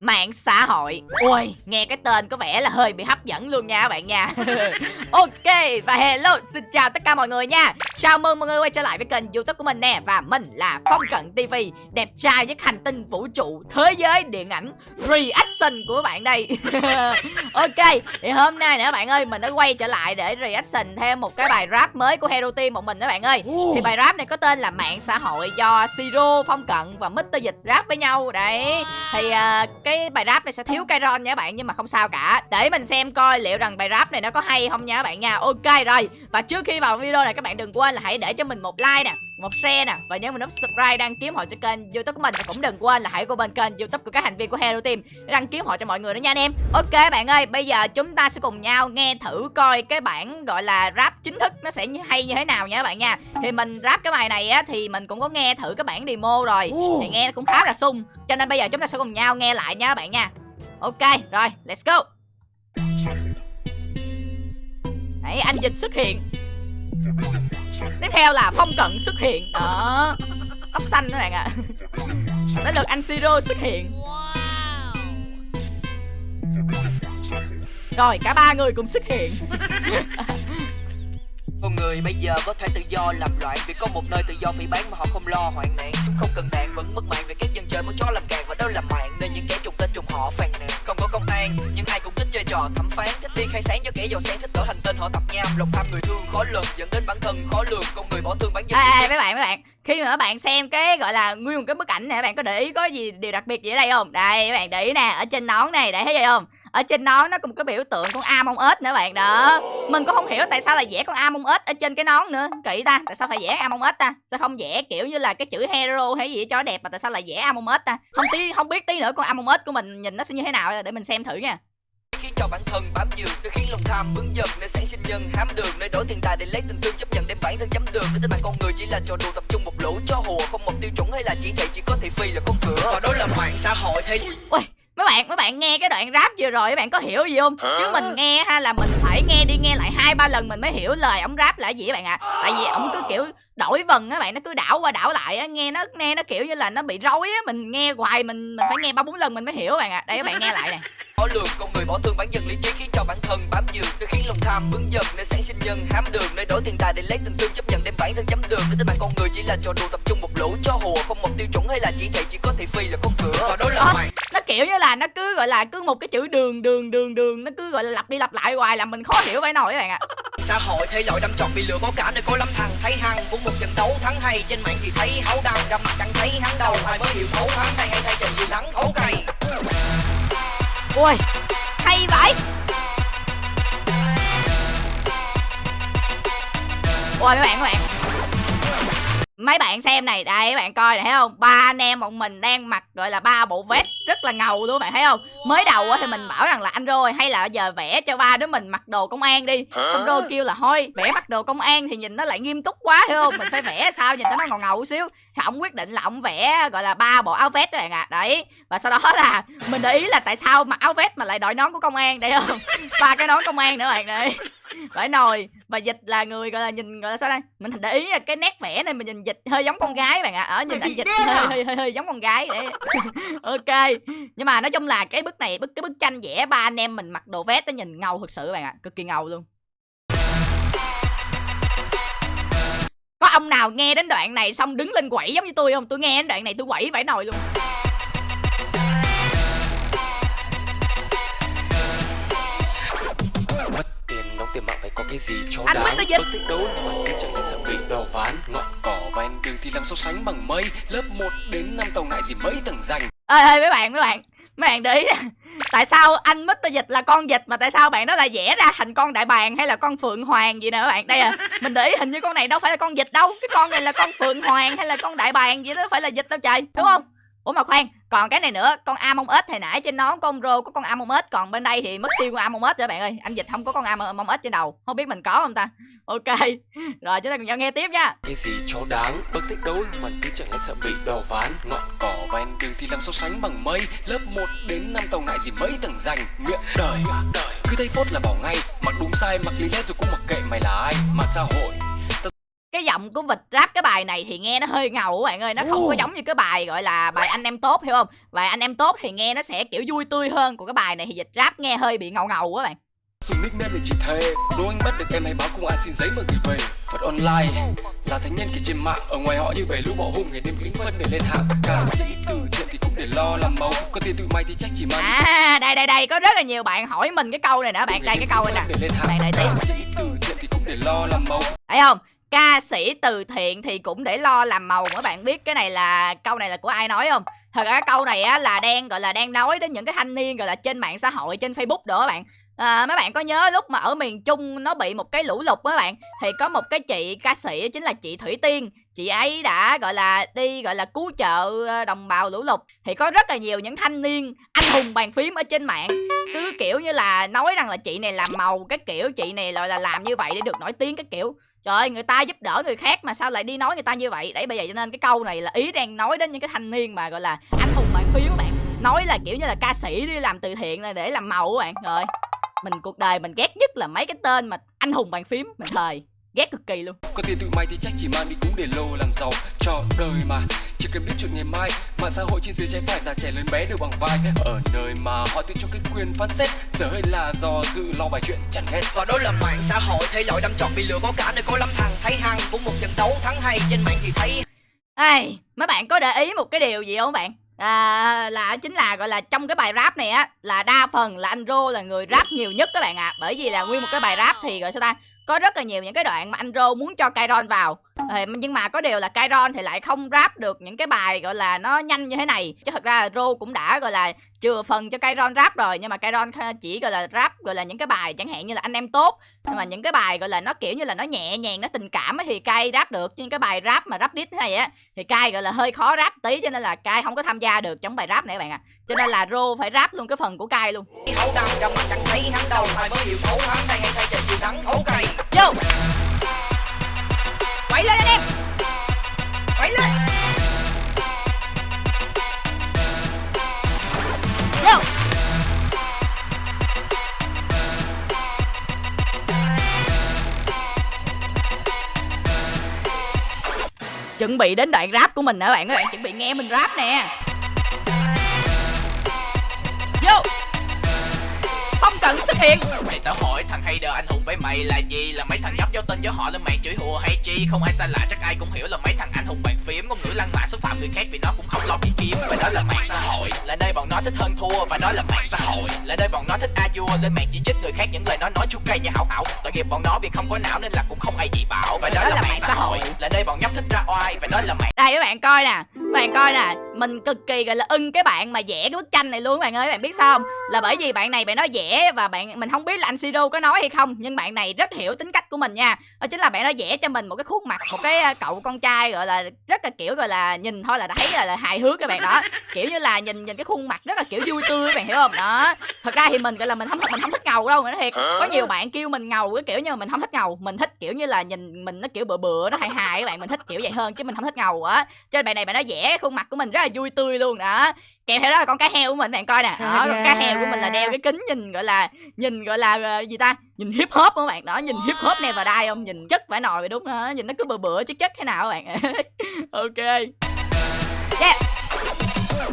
Mạng xã hội. Ui, nghe cái tên có vẻ là hơi bị hấp dẫn luôn nha các bạn nha. Ok, và hello, xin chào tất cả mọi người nha. Chào mừng mọi người quay trở lại với kênh youtube của mình nè Và mình là Phong Cận TV Đẹp trai nhất hành tinh vũ trụ Thế giới điện ảnh Reaction của bạn đây. Ok, thì hôm nay nè các bạn ơi Mình đã quay trở lại để reaction thêm một cái bài rap mới của Hero Team một mình các bạn ơi. Thì bài rap này có tên là Mạng xã hội do Siro, Phong Cận và Mr. Dịch rap với nhau. Đấy, thì uh, cái bài rap này sẽ thiếu Kairon nha các bạn nhưng mà không sao cả. Để mình xem coi liệu rằng bài rap này nó có hay không nha các bạn nha. Ok rồi. Và trước khi vào video này các bạn đừng quên là hãy để cho mình một like nè một share nè và nhớ mình nút subscribe đăng ký họ cho kênh youtube của mình. Và cũng đừng quên là hãy qua bên kênh youtube của các thành viên của Hero Team để đăng ký họ cho mọi người nữa nha anh em. Ok bạn ơi bây giờ chúng ta sẽ cùng nhau nghe thử coi cái bản gọi là rap chính thức nó sẽ hay như thế nào nha các bạn nha. Thì mình rap cái bài này á thì mình cũng có nghe thử cái bản demo rồi. Thì nghe cũng khá là sung. Cho nên bây giờ chúng ta sẽ cùng nhau nghe lại nha các bạn nha. Ok rồi let's go. Đấy anh dịch xuất hiện Tiếp theo là phong cận xuất hiện. Đó. Tóc xanh các bạn ạ. À. đến lượt anh Siro xuất hiện. Rồi, cả ba người cùng xuất hiện. Con người bây giờ có thể tự do làm loạn Vì có một nơi tự do phỉ bán mà họ không lo hoạn nạn. Súng không cần đạn, vẫn mất mạng vì các dân chơi muốn chó làm càng Và đó là mạng. Nên những kẻ trùng tên trùng họ phàn nàn. Không có công an trò thẩm phán Thích đi khai sáng cho kẻ giàu sang thích trở thành tên họ tập nham Lòng tham người thương khó lường dẫn đến bản thân khó lường Con người bỏ thương bản dân à, à, mấy bạn mấy bạn. Khi mà các bạn xem cái gọi là nguyên một cái bức ảnh này các bạn có để ý có gì điều đặc biệt gì ở đây không? Đây các bạn để ý nè ở trên nón này để thấy vậy không? Ở trên nón nó có một cái biểu tượng con Among ếch nữa bạn. Đó. Mình cũng không hiểu tại sao là vẽ con Among ếch ở trên cái nón nữa. Kỹ ta tại sao phải vẽ Among ếch ta? Sao không vẽ kiểu như là cái chữ hero hay gì cho đẹp mà tại sao lại vẽ Among ếch ta? Không tí không biết tí nữa con Among ếch của mình nhìn nó sẽ như thế nào để mình xem thử nha cho bản thân bám dược để khiến lòng tham vững dần để sản sinh nhân hám đường. Nơi đổi tiền tài để lấy tình thương chấp nhận đem bản thân chấm đường để tính mạng con người chỉ là trò đùa tập trung một lũ cho hùa không một tiêu chuẩn hay là chỉ thị chỉ có thị phi là có cửa. Và đó là mạng xã hội thế Ui, mấy bạn mấy bạn nghe cái đoạn rap vừa rồi các bạn có hiểu gì không? Chứ mình nghe ha là mình phải nghe đi nghe lại hai ba lần mình mới hiểu lời ổng rap là gì các bạn ạ. À. tại vì ổng cứ kiểu đổi vần á bạn nó cứ đảo qua đảo lại á nghe nó nghe nó kiểu như là nó bị rối á mình nghe hoài mình mình phải nghe ba bốn lần mình mới hiểu bạn ạ. À. đây các bạn nghe lại nè khó lường con người bỏ thương bản dân lý trí khiến cho bản thân bám dược để khiến lòng tham vững dần để sản sinh nhân hám đường nơi đổi tiền tài để lấy tình thương chấp nhận đem bản thân chấm đường. Để tới bạn con người chỉ là trò đùa tập trung một lũ cho hùa không một tiêu chuẩn hay là chỉ thị chỉ có thị phi là có cửa. Và đó là mày. nó kiểu như là nó cứ gọi là cứ một cái chữ đường đường đường đường nó cứ gọi là lặp đi lặp lại hoài làm mình khó hiểu phải nổi các bạn ạ. À xã hội thể loại đâm chọc bị lừa có cả nơi có lắm thằng thấy hăng. Muốn một trận đấu thắng hay trên mạng thì thấy háo đăng. Gặp mặt chẳng thấy hắn đầu ai mới hiểu thấu hắn hay hay thay trận gì thắng thấu cày ui hay vậy. Ui mấy bạn các bạn mấy bạn xem này đây các bạn coi này thấy không? Ba anh em bọn mình đang mặc gọi là ba bộ vest rất là ngầu luôn bạn thấy không? Mới đầu thì mình bảo rằng là anh rồi hay là giờ vẽ cho ba đứa mình mặc đồ công an đi. Xong đô kêu là thôi vẽ mặc đồ công an thì nhìn nó lại nghiêm túc quá hiểu không? Mình phải vẽ sao nhìn cho nó ngầu ngầu xíu. Thì ông quyết định là ông vẽ gọi là ba bộ áo vest các bạn ạ. À. đấy và sau đó là mình để ý là tại sao mặc áo vest mà lại đội nón của công an đấy không? Ba cái nón công an nữa bạn đấy phải nồi. Và dịch là người gọi là nhìn gọi là sao đây mình để ý là cái nét vẽ này mình nhìn dịch hơi giống con gái bạn ạ. À. ở nhìn anh dịch hơi, hơi hơi hơi giống con gái để ok. Nhưng mà nói chung là cái bức này bức cái bức tranh vẽ ba anh em mình mặc đồ vest nó nhìn ngầu thực sự bạn ạ. À. cực kỳ ngầu luôn. Có ông nào nghe đến đoạn này xong đứng lên quẩy giống như tôi không? Tôi nghe đến đoạn này tôi quẩy phải nồi luôn cái gì cho anh đáng. Bất thích đấu mà phía chẳng lại sợ bị đò ván Ngọn cỏ ven đường thì làm so sánh bằng mây. Lớp 1 đến 5 tàu ngại gì mấy tầng danh. Ê ê mấy bạn mấy bạn mấy bạn để ý nè. Tại sao anh Mr dịch là con dịch mà tại sao bạn đó lại vẽ ra thành con đại bàng hay là con phượng hoàng gì nè các bạn? Đây à mình để ý hình như con này đâu phải là con dịch đâu. Cái con này là con phượng hoàng hay là con đại bàng gì đó phải là dịch đâu trời đúng không ủa mà khoan còn cái này nữa con among us hồi nãy trên nón con rô có con among us còn bên đây thì mất tiêu con among us rồi bạn ơi. Anh dịch không có con among us trên đầu không biết mình có không ta? Ok rồi chúng ta cùng nhau nghe tiếp nha. Cái gì cho đáng bất thích đấu mà cứ chẳng lẽ sợ bị đò ván ngọn cỏ ven đường thì làm so sánh bằng mây? Lớp 1 đến 5 tàu ngại gì mấy tầng dành, miệng đời. Cứ thấy phốt là bỏ ngay mặc đúng sai mặc lý lẽ rồi cũng mặc kệ mày là ai? Mà xã hội cái giọng của vịt rap cái bài này thì nghe nó hơi ngầu các bạn ơi nó không có giống như cái bài gọi là bài anh em tốt hiểu không? Bài anh em tốt thì nghe nó sẽ kiểu vui tươi hơn còn cái bài này thì dịch rap nghe hơi bị ngầu ngầu các bạn. Dùng nickname để chỉ thề đố anh bắt được em hãy báo công an xin giấy mà gửi về. Phật online là thanh niên kia trên mạng ở ngoài họ như bầy lũ bỏ hung ngày đêm gánh phân để lên hạng. Ca sĩ từ thiện thì cũng để lo làm màu có tiền tụi mày thì chắc chỉ mang à đây đây đây có rất là nhiều bạn hỏi mình cái câu này nữa bạn đây cái câu này nè. bạn đợi tí ca sĩ từ thiện thì cũng để lo làm màu thấy không ca sĩ từ thiện thì cũng để lo làm màu các bạn biết cái này là câu này là của ai nói không? Thật ra câu này á là đang gọi là đang nói đến những cái thanh niên gọi là trên mạng xã hội trên facebook đó các bạn. À, mấy bạn có nhớ lúc mà ở miền trung nó bị một cái lũ lụt các bạn thì có một cái chị ca sĩ chính là chị thủy tiên. Chị ấy đã gọi là đi gọi là cứu trợ ờ, đồng bào lũ lụt. Thì có rất là nhiều những thanh niên anh hùng bàn phím ở trên mạng. Cứ kiểu như là nói rằng là chị này làm màu cái kiểu chị này gọi là làm như vậy để được nổi tiếng cái kiểu. Trời ơi, người ta giúp đỡ người khác mà sao lại đi nói người ta như vậy? Đấy bây giờ cho nên cái câu này là ý đang nói đến những cái thanh niên mà gọi là anh hùng bàn phím các bạn. Nói là kiểu như là ca sĩ đi làm từ thiện này để làm màu các bạn. Rồi mình cuộc đời mình ghét nhất là mấy cái tên mà anh hùng bàn phím mình thời ghét cực kỳ luôn. Có tiền tụi mày thì chắc chỉ mang đi cũng để lô làm giàu cho đời mà chỉ cần biết chuyện ngày mai. Mạng xã hội trên dưới trái phải già trẻ lớn bé đều bằng vai. Ở nơi mà họ tự cho cái quyền phán xét giờ hơi là do dự lo bài chuyện chẳng hết. Và đó là mạng xã hội thể loại đâm chọn bị lừa có cả nơi có lâm thằng thấy hăng. Cũng một trận đấu thắng hay trên mạng thì thấy ai mấy bạn có để ý một cái điều gì không bạn? À, là chính là gọi là trong cái bài rap này á là đa phần là anh Rô là người rap nhiều nhất các bạn ạ. À. bởi vì là nguyên một cái bài rap thì gọi sao ta có rất là nhiều những cái đoạn mà anh Rô muốn cho Kairon vào. Ờ, nhưng mà có điều là Kairon thì lại không rap được những cái bài, gọi là, nó nhanh như thế này. Chứ thật ra Rô cũng đã, gọi là, chừa phần cho Kairon rap rồi, nhưng mà Kairon chỉ, gọi là rap gọi là, những cái bài chẳng hạn như là anh em tốt. Nhưng mà những cái bài, gọi là, nó kiểu như là nó nhẹ nhàng, nó tình cảm thì Kai rap được. Nhưng cái bài rap mà rap đít thế này á thì Kai gọi là, hơi khó rap tí, cho nên là Kai không có tham gia được trong bài rap này các bạn ạ. À. cho nên là Rô phải rap luôn cái phần của Kai luôn. Hậu chẳng thấy hắn đầu mới hiểu thấu hắn đây. Chuẩn bị đến đoạn rap của mình nè bạn các bạn chuẩn bị nghe mình rap nè. Vô hiện Mày tao hỏi thằng hater anh hùng với mày là gì? Là mấy thằng nhóc giao tên với họ lên mạng chửi hùa hay chi? Không ai xa lạ chắc ai cũng hiểu là mấy thằng anh hùng bàn phím. Ngôn ngữ lăng mạ xúc phạm người khác vì nó cũng không lo bị kiếm Và đó là mạng xã hội. Là nơi bọn nó thích hơn thua Và đó là mạng xã hội. Là nơi bọn nó thích a vua Lên mạng chỉ trích người khác những lời nó nói chua cay như hảo ảo Tội nghiệp bọn nó vì không có não nên là cũng không ai gì bảo. Và đó, đó là, là mạng xã hội. Là nơi bọn nhóc thích ra oai Và đó là mạng Đây các bạn coi nè. Các bạn coi nè Mình cực kỳ gọi là ưng cái bạn mà vẽ cái bức tranh này luôn các bạn ơi. Các bạn biết sao không? Là bởi vì bạn này bạn nói vẽ và bạn mình không biết là anh Siro có nói hay không nhưng bạn này rất hiểu tính cách của mình nha. Đó chính là bạn nó vẽ cho mình một cái khuôn mặt một cái à, cậu con trai gọi là rất là kiểu gọi là nhìn thôi là đã thấy là, là hài hước các bạn đó. Kiểu như là nhìn nhìn cái khuôn mặt rất là kiểu vui tươi các bạn hiểu không? Đó. Thật ra thì mình gọi là mình không mình không thích ngầu đâu nói thiệt. Có nhiều bạn kêu mình ngầu cái kiểu như mà mình không thích ngầu. Mình thích kiểu như là nhìn mình nó kiểu bựa bựa nó hài hài các bạn. Mình thích kiểu vậy hơn chứ mình không thích ngầu á. Trên bài này bạn nó vẽ khuôn mặt của mình rất là vui tươi luôn đó kèm theo đó là con cá heo của mình bạn coi nè. Đó con cá heo của mình là đeo cái kính nhìn gọi là nhìn gọi là uh, gì ta? Nhìn hip hop các bạn. Đó nhìn hip hop này vào đai không? Nhìn chất phải nồi vậy đúng đó nhìn nó cứ bừa bựa chất chất thế nào các bạn? Ok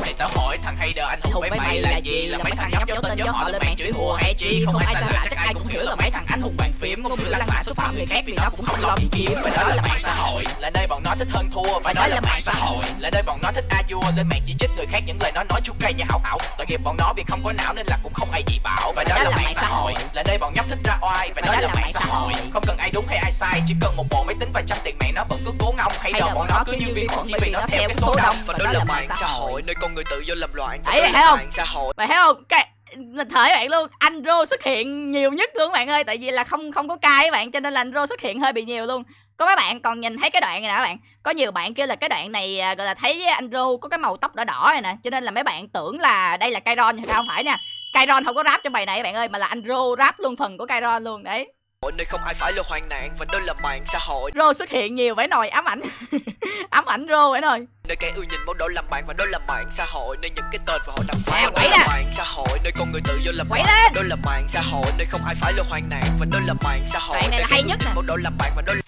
Mày tao hỏi thằng hater anh hùng với mày là gì? Là mấy thằng nhóc giáo tên cho họ lên mạng chửi hùa hay chi? Không ai xa lạ chắc ai cũng hiểu là mấy thằng anh hùng bàn phím Ngôn ngữ lăng mạ xúc phạm người khác vì nó cũng không lo bị kiếm Và đó là mạng xã hội. Là nơi bọn nó thích hơn thua Và đó là mạng xã hội. Là nơi bọn nó thích a vua Lên mạng chỉ trích người khác những lời nó nói chua cay như hảo ảo Tội nghiệp bọn nó vì không có não nên là cũng không ai gì bảo. Và đó là mạng xã hội. Là nơi bọn nhóc thích ra oai. Và đó là mạng xã hội. Không cần ai đúng hay ai sai Chỉ cần một bộ máy tính và trăm tiền mạng nó vẫn cứ cố ngông Hay đợi bọn nó cứ như viên khuẩn chỉ vì nó theo cái số đông Và đó là mạng xã hội con người tự do làm loạn Đấy, thấy không? xã hội. Mày thấy không? Cái mình thở bạn luôn anh rô xuất hiện nhiều nhất luôn các bạn ơi tại vì là không không có cai các bạn cho nên là anh rô xuất hiện hơi bị nhiều luôn có mấy bạn còn nhìn thấy cái đoạn này nè các bạn có nhiều bạn kêu là cái đoạn này à, gọi là thấy anh rô có cái màu tóc đỏ đỏ này nè cho nên là mấy bạn tưởng là đây là Kairon nhưng không phải nè Kairon không có rap trong bài này các bạn ơi mà là anh rô rap luôn phần của Kairon luôn đấy nơi không ai phải là hoạn nạn và đó là mạng xã hội. Rô xuất hiện nhiều phải nồi ám ảnh. Ám ảnh rô phải nồi nơi kẻ ưa nhìn món đồ làm bạn và đó là mạng xã hội. Nơi những cái tên và họ đăng phá đó là mạng xã hội. Nơi con người tự do làm bạn lên. đó là mạng xã hội. Nơi không ai phải là hoạn nạn và đó là mạng xã hội. Này là hay nhất nè. món đồ làm bạn và đó là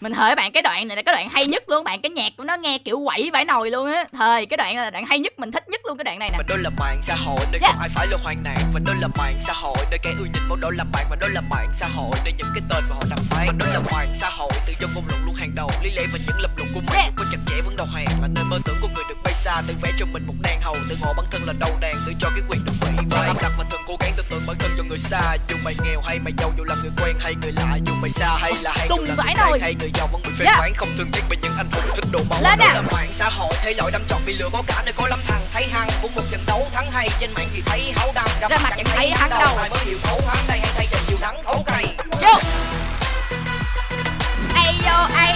mình hỡi bạn cái đoạn này là cái đoạn hay nhất luôn bạn cái nhạc của nó nghe kiểu quẩy vải nồi luôn á. Thời cái đoạn này là đoạn hay nhất mình thích nhất luôn cái đoạn này nè. Và đó là mạng xã hội nơi Yeah. không ai phải lo hoạn nạn. Và đó là mạng xã hội nơi kẻ ưa nhìn món đồ làm bạn. Và đó là mạng xã hội nơi những cái tên và họ làm phán. Và đó là mạng xã hội tự do ngôn luận luôn hàng đầu. Lý lẽ và những lập luận của Yeah. mình có chặt chẽ vẫn đầu hàng. Là nơi mơ tưởng của người được bay xa tự vẽ cho mình một đàn hầu. Tự ngộ bản thân là đầu đàn tự cho cái quyền được vị và đặt mình thường cố gắng tưởng tượng bản thân cho người xa. Dù mày nghèo hay mày giàu dù là người quen hay người lạ. Dù mày xa hay là hay dù là người nồi. Hay người giàu vẫn bị phê Yeah. phán không thương tiếc về những anh hùng thích đồ màu Lên đó là mạng xã hội thế loại đâm trọn bị lừa có cả nơi có lắm thằng thấy hăng. Muốn một trận đấu thắng hay trên mạng thì thấy háo đăng Ra mặt chẳng thấy hắn đâu. ai mới hiểu thấu hắn đây hay thay trời chiều nắng thấu cày vô. Ai vô ai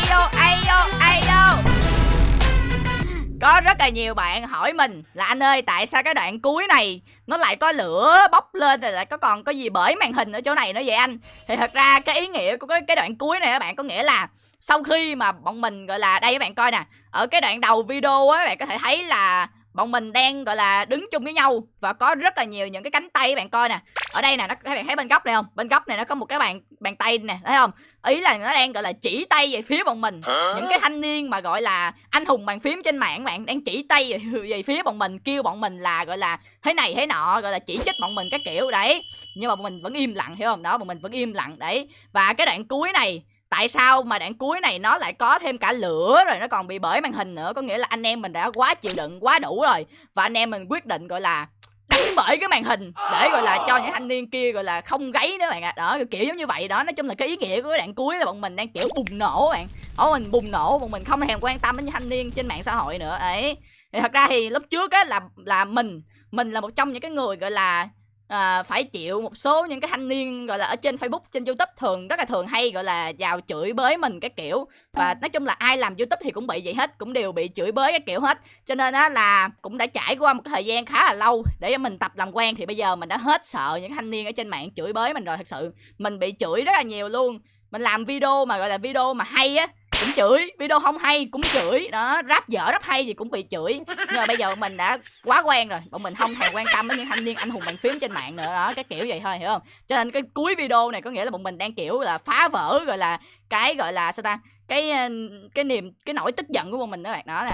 có rất là nhiều bạn hỏi mình là anh ơi tại sao cái đoạn cuối này nó lại có lửa bốc lên rồi lại có còn có gì bởi màn hình ở chỗ này nữa vậy anh? Thì thật ra cái ý nghĩa của cái, cái đoạn cuối này các bạn có nghĩa là sau khi mà bọn mình gọi là đây các bạn coi nè ở cái đoạn đầu video á các bạn có thể thấy là bọn mình đang gọi là đứng chung với nhau và có rất là nhiều những cái cánh tay các bạn coi nè. Ở đây nè nó các bạn thấy bên góc này không? Bên góc này nó có một cái bàn bàn tay nè thấy không? Ý là nó đang gọi là chỉ tay về phía bọn mình. Những cái thanh niên mà gọi là anh hùng bàn phím trên mạng bạn đang chỉ tay về, về phía bọn mình kêu bọn mình là gọi là thế này thế nọ gọi là chỉ trích bọn mình các kiểu đấy. Nhưng mà bọn mình vẫn im lặng hiểu không? Đó bọn mình vẫn im lặng đấy. Và cái đoạn cuối này tại sao mà đoạn cuối này nó lại có thêm cả lửa rồi nó còn bị bởi màn hình nữa? Có nghĩa là anh em mình đã quá chịu đựng, quá đủ rồi. Và anh em mình quyết định, gọi là, đánh bởi cái màn hình để, gọi là, cho những thanh niên kia, gọi là, không gáy nữa bạn ạ. Đó, kiểu giống như vậy. Đó, nói chung là cái ý nghĩa của cái đoạn cuối là bọn mình đang, kiểu, bùng nổ bạn. Bọn mình bùng nổ, bọn mình không thèm quan tâm đến những thanh niên trên mạng xã hội nữa, ấy. Thì thật ra thì lúc trước á là là mình mình là một trong những cái người, gọi là à, phải chịu một số những cái thanh niên gọi là ở trên Facebook trên YouTube thường rất là thường hay gọi là vào chửi bới mình cái kiểu. Và nói chung là ai làm YouTube thì cũng bị vậy hết cũng đều bị chửi bới cái kiểu hết. Cho nên á là cũng đã trải qua một cái thời gian khá là lâu để mình tập làm quen thì bây giờ mình đã hết sợ những thanh niên ở trên mạng chửi bới mình rồi thật sự. Mình bị chửi rất là nhiều luôn. Mình làm video mà gọi là video mà hay á cũng chửi video không hay cũng chửi. Đó rap dở rap hay gì cũng bị chửi. Nhưng mà bây giờ mình đã quá quen rồi bọn mình không thèm quan tâm đến những thanh niên anh hùng bàn phím trên mạng nữa. Đó cái kiểu vậy thôi hiểu không? Cho nên cái cuối video này có nghĩa là bọn mình đang kiểu là phá vỡ gọi là cái gọi là sao ta? Cái ờ, cái niềm cái nỗi tức giận của bọn mình đó bạn. Đó nè.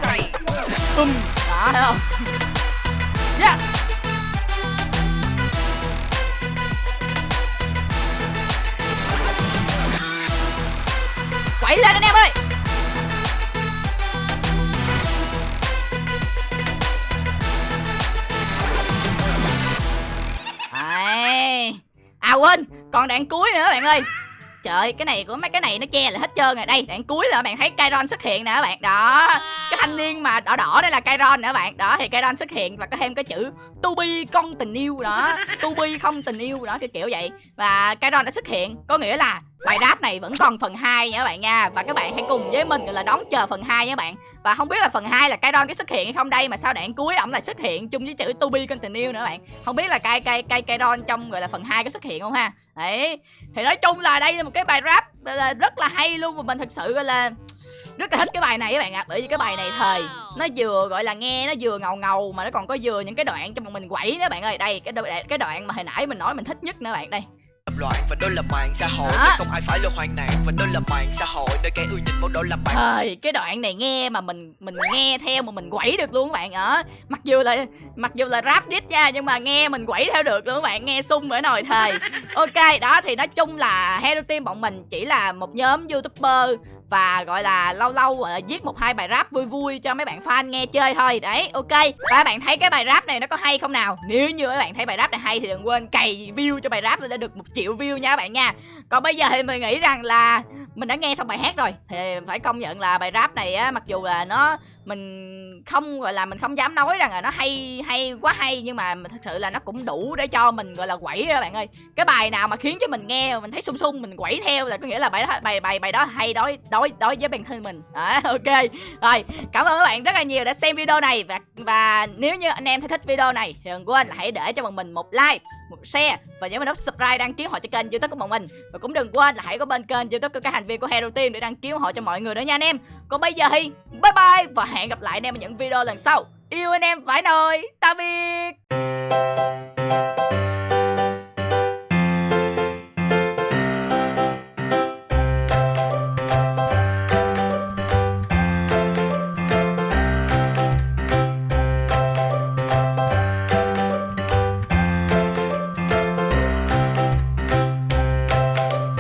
Bum đó thấy không? Yeah. quẩy lên anh quên, còn đoạn cuối nữa bạn ơi. Trời cái này của mấy cái này nó che lại hết trơn rồi. Đây, đoạn cuối là bạn thấy Kairon xuất hiện nè các bạn. Đó. Cái thanh niên mà đỏ đỏ đây là Kairon các bạn. Đó thì Kairon xuất hiện và có thêm cái chữ To be con tình yêu đó. To be không tình yêu đó kiểu kiểu vậy. Và Kairon đã xuất hiện, có nghĩa là bài rap này vẫn còn phần 2 nha các bạn nha và các bạn hãy cùng với mình gọi là đón chờ phần 2 nha các bạn và không biết là phần 2 là cái đon cái xuất hiện hay không đây mà sao đoạn cuối ổng lại xuất hiện chung với chữ to be continue nữa bạn không biết là cây cây cây cây đon trong gọi là phần 2 có xuất hiện không ha đấy thì nói chung là đây là một cái bài rap là rất là hay luôn và mình thật sự gọi là rất là thích cái bài này các bạn ạ bởi vì cái bài này thời nó vừa gọi là nghe nó vừa ngầu ngầu mà nó còn có vừa những cái đoạn cho bọn mình quẩy nữa bạn ơi đây cái đoạn, cái đoạn mà hồi nãy mình nói mình thích nhất nữa bạn đây loạn và đó là mạng xã hội Đó. không ai phải lo hoạn nạn và đó là mạng xã hội nơi kẻ ưa nhìn món đồ làm bạn Thời cái đoạn này nghe mà mình mình nghe theo mà mình quẩy được luôn các bạn ạ. Mặc dù là mặc dù là rap diss nha nhưng mà nghe mình quẩy theo được luôn các bạn, nghe sung ở nồi thời. Ok, đó thì nói chung là Hero Team bọn mình chỉ là một nhóm YouTuber và gọi là lâu lâu uh, viết một hai bài rap vui vui cho mấy bạn fan nghe chơi thôi. Đấy ok. Và các bạn thấy cái bài rap này nó có hay không nào? Nếu như các bạn thấy bài rap này hay thì đừng quên cày view cho bài rap để được một triệu view nha các bạn nha còn bây giờ thì mình nghĩ rằng là mình đã nghe xong bài hát rồi. Thì phải công nhận là bài rap này á mặc dù là nó mình không gọi là mình không dám nói rằng là nó hay hay quá hay nhưng mà thật sự là nó cũng đủ để cho mình gọi là quẩy đó bạn ơi. Cái bài nào mà khiến cho mình nghe mà mình thấy sung sung mình quẩy theo là có nghĩa là bài đó bài bài bài đó hay đối đối đối với bản thân mình. À, ok. Rồi cảm ơn các bạn rất là nhiều đã xem video này. Và và nếu như anh em thấy thích video này thì đừng quên là hãy để cho bọn mình một like một share và nhớ mình nút subscribe đăng ký họ cho kênh youtube của bọn mình. Và cũng đừng quên là hãy có bên kênh youtube của các thành viên của Hero Team để đăng ký họ cho mọi người nữa nha anh em. Còn bây giờ thì bye bye và hẹn gặp lại anh em ở những video lần sau. Yêu anh em phải nồi. Tạm biệt.